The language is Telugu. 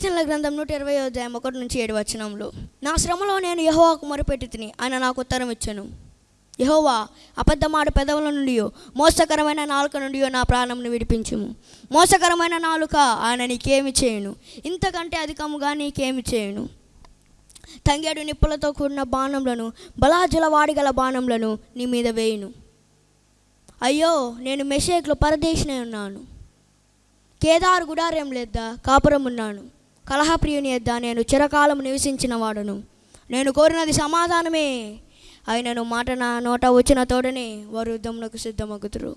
కీర్తనల గ్రంథం నూట ఇరవై అధ్యాయం ఒకటి నుంచి ఏడు వచనంలో నా శ్రమలో నేను యహోవాకు మొరపెట్టి తిని ఆయన నాకు ఉత్తరం ఇచ్చాను. యహోవా అబద్ధమాడు పెదవుల నుండి మోసకరమైన నాలుక నుండి నా ప్రాణంను విడిపించుము. మోసకరమైన నాలుక ఆయన నీకేమి చేయను? ఇంతకంటే అధికముగా నీకేమి చేయను? తంగేడు నిప్పులతో కూడిన బాణంలను బలాజల వాడిగల బాణంలను నీ మీద వేయును. అయ్యో నేను మెషేక్లో పరదేశినే ఉన్నాను. కేదారు గుడారం లేదా కాపురం ఉన్నాను కలహప్రియుని ఎద్దా నేను చిరకాలం నివసించిన వాడును నేను కోరినది సమాధానమే. అయినను మాట నా నోట వచ్చిన తోడనే వారు యుద్ధమునకు సిద్ధమగుతురు